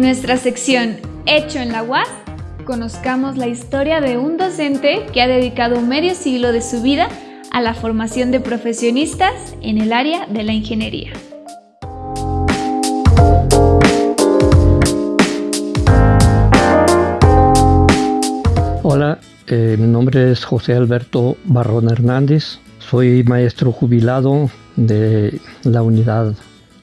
En nuestra sección Hecho en la UAS, conozcamos la historia de un docente que ha dedicado medio siglo de su vida a la formación de profesionistas en el área de la ingeniería. Hola, eh, mi nombre es José Alberto Barrón Hernández. Soy maestro jubilado de la Unidad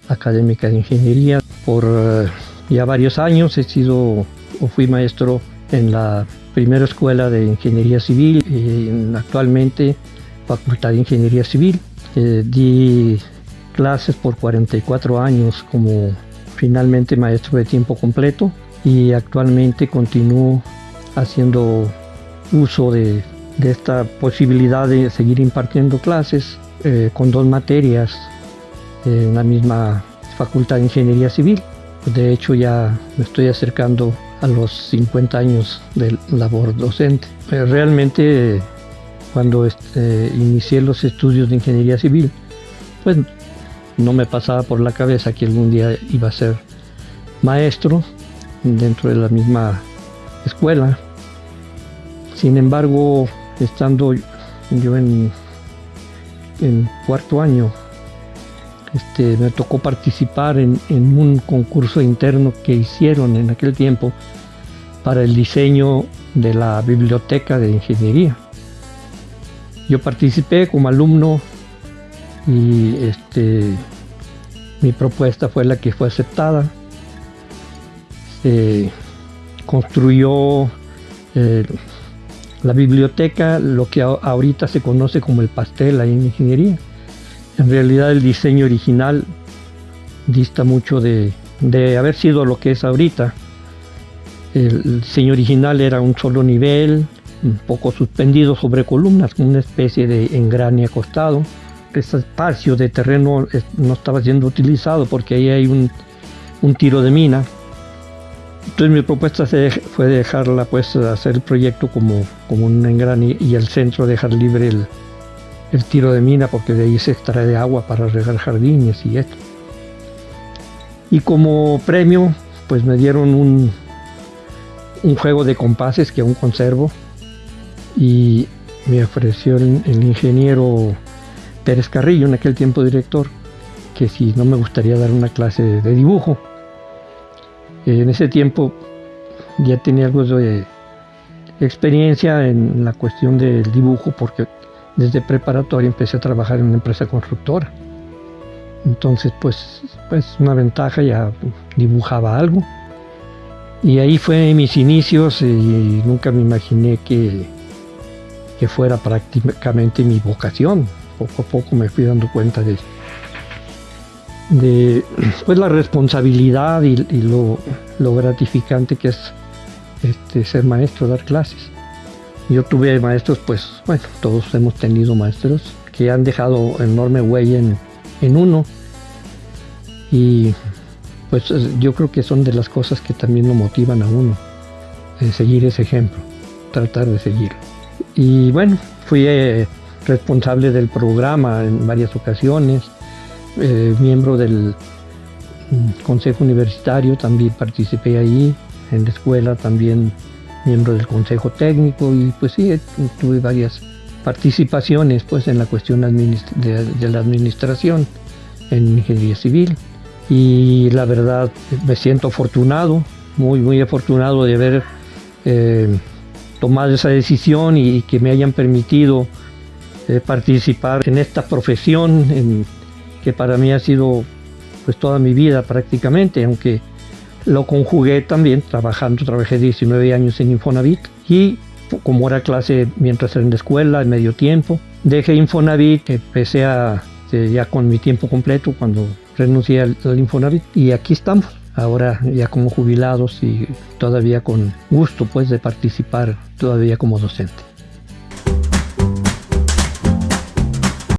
Académica de Ingeniería. Por eh, ya varios años he sido o fui maestro en la primera escuela de Ingeniería Civil y actualmente Facultad de Ingeniería Civil. Eh, di clases por 44 años como finalmente maestro de tiempo completo y actualmente continúo haciendo uso de, esta posibilidad de seguir impartiendo clases eh, con dos materias en la misma Facultad de Ingeniería Civil. De hecho ya me estoy acercando a los 50 años de labor docente. Eh, realmente cuando este, inicié los estudios de Ingeniería Civil, pues no me pasaba por la cabeza que algún día iba a ser maestro dentro de la misma escuela. Sin embargo, estando yo en, en cuarto año este, me tocó participar en, un concurso interno que hicieron en aquel tiempo para el diseño de la biblioteca de ingeniería. Yo participé como alumno y este, mi propuesta fue la que fue aceptada. Se construyó eh, la biblioteca, lo que ahorita se conoce como el pastel ahí en ingeniería. En realidad el diseño original dista mucho de, haber sido lo que es ahorita. El diseño original era un solo nivel, un poco suspendido sobre columnas, con una especie de engrane acostado. Ese espacio de terreno no estaba siendo utilizado porque ahí hay un, tiro de mina. Entonces mi propuesta fue dejarla, pues, hacer el proyecto como, como un engrane y el centro dejar libre el, el tiro de mina porque de ahí se extrae agua para regar jardines y esto. Y como premio, pues me dieron un, un juego de compases que aún conservo y me ofreció el, ingeniero Pérez Carrillo, en aquel tiempo director, que si no me gustaría dar una clase de dibujo. En ese tiempo ya tenía algo de experiencia en la cuestión del dibujo porque desde preparatoria empecé a trabajar en una empresa constructora. Entonces, pues, pues una ventaja, ya dibujaba algo. Y ahí fue mis inicios y nunca me imaginé que, que fuera prácticamente mi vocación. Poco a poco me fui dando cuenta de, de pues, la responsabilidad y, lo, lo, gratificante que es este, ser maestro, dar clases. Yo tuve maestros, pues, bueno, todos hemos tenido maestros que han dejado enorme huella en, uno. Y pues yo creo que son de las cosas que también lo motivan a uno, seguir ese ejemplo, tratar de seguir. Y bueno, fui eh, responsable del programa en varias ocasiones, eh, miembro del mm, consejo universitario, también participé ahí, en la escuela también miembro del consejo técnico y pues sí, tuve varias participaciones pues en la cuestión de, la administración en ingeniería civil. Y la verdad me siento afortunado, muy muy afortunado de haber eh, tomado esa decisión y, que me hayan permitido eh, participar en esta profesión que para mí ha sido pues toda mi vida prácticamente, aunque lo conjugué también trabajando, trabajé 19 años en Infonavit y como era clase mientras era en la escuela, en medio tiempo, dejé Infonavit, empecé a, eh, ya con mi tiempo completo cuando renuncié al, al Infonavit y aquí estamos ahora ya como jubilados y todavía con gusto pues de participar todavía como docente.